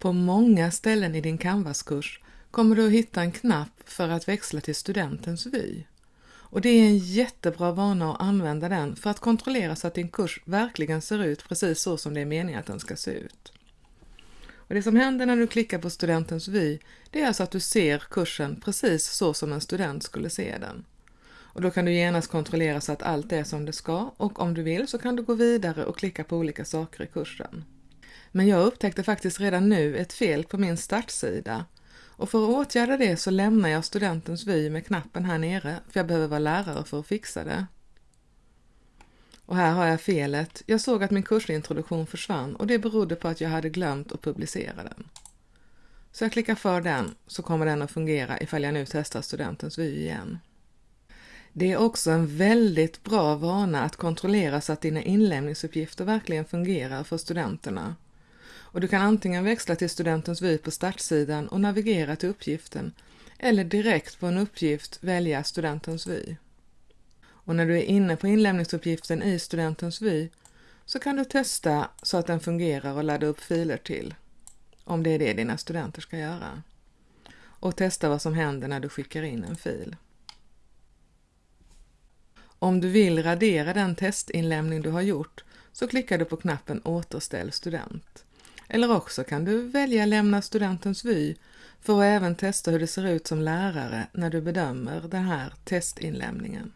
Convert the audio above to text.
På många ställen i din Canvas-kurs kommer du att hitta en knapp för att växla till studentens vy. Och det är en jättebra vana att använda den för att kontrollera så att din kurs verkligen ser ut precis så som det är meningen att den ska se ut. Och det som händer när du klickar på studentens vy, det är alltså att du ser kursen precis så som en student skulle se den. Och då kan du genast kontrollera så att allt är som det ska och om du vill så kan du gå vidare och klicka på olika saker i kursen. Men jag upptäckte faktiskt redan nu ett fel på min startsida och för att åtgärda det så lämnar jag studentens vy med knappen här nere för jag behöver vara lärare för att fixa det. Och här har jag felet. Jag såg att min kursintroduktion försvann och det berodde på att jag hade glömt att publicera den. Så jag klickar för den så kommer den att fungera ifall jag nu testar studentens vy igen. Det är också en väldigt bra vana att kontrollera så att dina inlämningsuppgifter verkligen fungerar för studenterna. Och du kan antingen växla till studentens vy på startsidan och navigera till uppgiften eller direkt på en uppgift välja studentens vy. Och när du är inne på inlämningsuppgiften i studentens vy så kan du testa så att den fungerar och ladda upp filer till, om det är det dina studenter ska göra. Och testa vad som händer när du skickar in en fil. Om du vill radera den testinlämning du har gjort så klickar du på knappen Återställ student. Eller också kan du välja Lämna studentens vy för att även testa hur det ser ut som lärare när du bedömer den här testinlämningen.